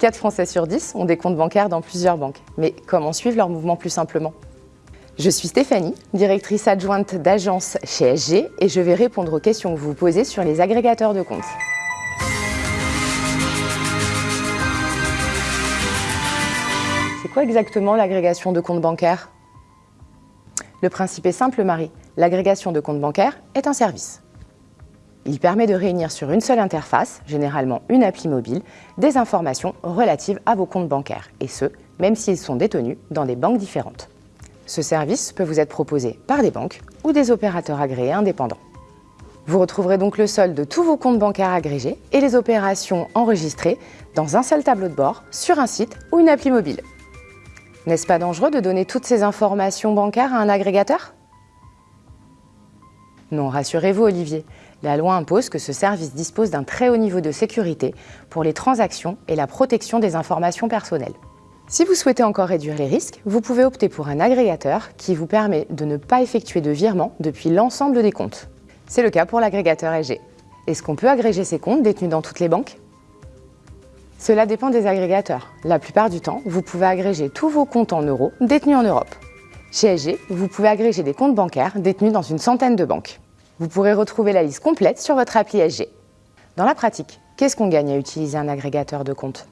4 Français sur 10 ont des comptes bancaires dans plusieurs banques. Mais comment suivre leur mouvement plus simplement? Je suis Stéphanie, directrice adjointe d'agence chez SG et je vais répondre aux questions que vous vous posez sur les agrégateurs de comptes. C'est quoi exactement l'agrégation de comptes bancaires? Le principe est simple, Marie. L'agrégation de comptes bancaires est un service. Il permet de réunir sur une seule interface, généralement une appli mobile, des informations relatives à vos comptes bancaires, et ce, même s'ils sont détenus dans des banques différentes. Ce service peut vous être proposé par des banques ou des opérateurs agréés indépendants. Vous retrouverez donc le solde de tous vos comptes bancaires agrégés et les opérations enregistrées dans un seul tableau de bord, sur un site ou une appli mobile. N'est-ce pas dangereux de donner toutes ces informations bancaires à un agrégateur? Non, rassurez-vous Olivier, la loi impose que ce service dispose d'un très haut niveau de sécurité pour les transactions et la protection des informations personnelles. Si vous souhaitez encore réduire les risques, vous pouvez opter pour un agrégateur qui vous permet de ne pas effectuer de virement depuis l'ensemble des comptes. C'est le cas pour l'agrégateur EG. Est-ce qu'on peut agréger ces comptes détenus dans toutes les banques? Cela dépend des agrégateurs. La plupart du temps, vous pouvez agréger tous vos comptes en euros détenus en Europe. Chez EG, vous pouvez agréger des comptes bancaires détenus dans une centaine de banques. Vous pourrez retrouver la liste complète sur votre appli SG. Dans la pratique, qu'est-ce qu'on gagne à utiliser un agrégateur de comptes?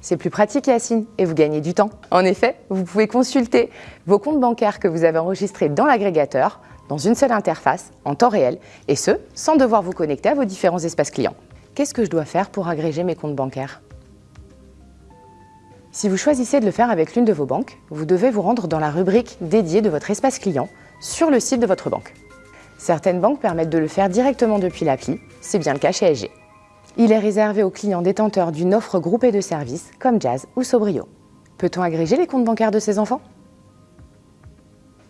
C'est plus pratique Yacine et vous gagnez du temps. En effet, vous pouvez consulter vos comptes bancaires que vous avez enregistrés dans l'agrégateur dans une seule interface, en temps réel, et ce, sans devoir vous connecter à vos différents espaces clients. Qu'est-ce que je dois faire pour agréger mes comptes bancaires? Si vous choisissez de le faire avec l'une de vos banques, vous devez vous rendre dans la rubrique dédiée de votre espace client sur le site de votre banque. Certaines banques permettent de le faire directement depuis l'appli, c'est bien le cas chez SG. Il est réservé aux clients détenteurs d'une offre groupée de services comme Jazz ou Sobrio. Peut-on agréger les comptes bancaires de ses enfants?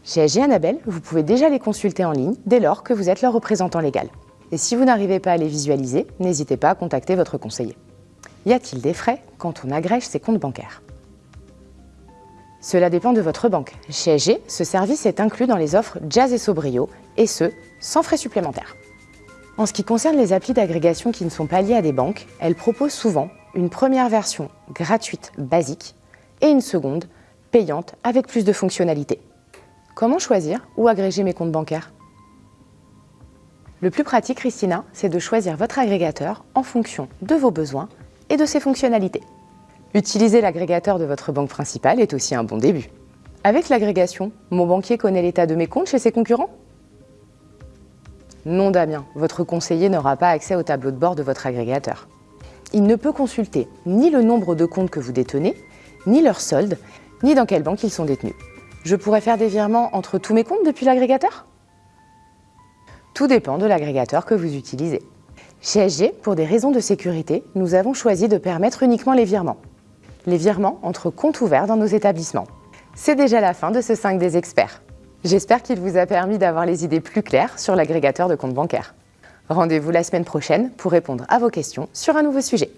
Chez SG Annabelle, vous pouvez déjà les consulter en ligne dès lors que vous êtes leur représentant légal. Et si vous n'arrivez pas à les visualiser, n'hésitez pas à contacter votre conseiller. Y a-t-il des frais quand on agrège ses comptes bancaires? Cela dépend de votre banque. Chez SG, ce service est inclus dans les offres Jazz et Sobrio, et ce, sans frais supplémentaires. En ce qui concerne les applis d'agrégation qui ne sont pas liées à des banques, elles proposent souvent une première version gratuite basique et une seconde payante avec plus de fonctionnalités. Comment choisir où agréger mes comptes bancaires? Le plus pratique, Christina, c'est de choisir votre agrégateur en fonction de vos besoins et de ses fonctionnalités. Utiliser l'agrégateur de votre banque principale est aussi un bon début. Avec l'agrégation, mon banquier connaît l'état de mes comptes chez ses concurrents Non Damien, votre conseiller n'aura pas accès au tableau de bord de votre agrégateur. Il ne peut consulter ni le nombre de comptes que vous détenez, ni leur solde, ni dans quelle banque ils sont détenus. Je pourrais faire des virements entre tous mes comptes depuis l'agrégateur? Tout dépend de l'agrégateur que vous utilisez. Chez SG, pour des raisons de sécurité, nous avons choisi de permettre uniquement les virements les virements entre comptes ouverts dans nos établissements. C'est déjà la fin de ce 5 des experts. J'espère qu'il vous a permis d'avoir les idées plus claires sur l'agrégateur de comptes bancaires. Rendez-vous la semaine prochaine pour répondre à vos questions sur un nouveau sujet.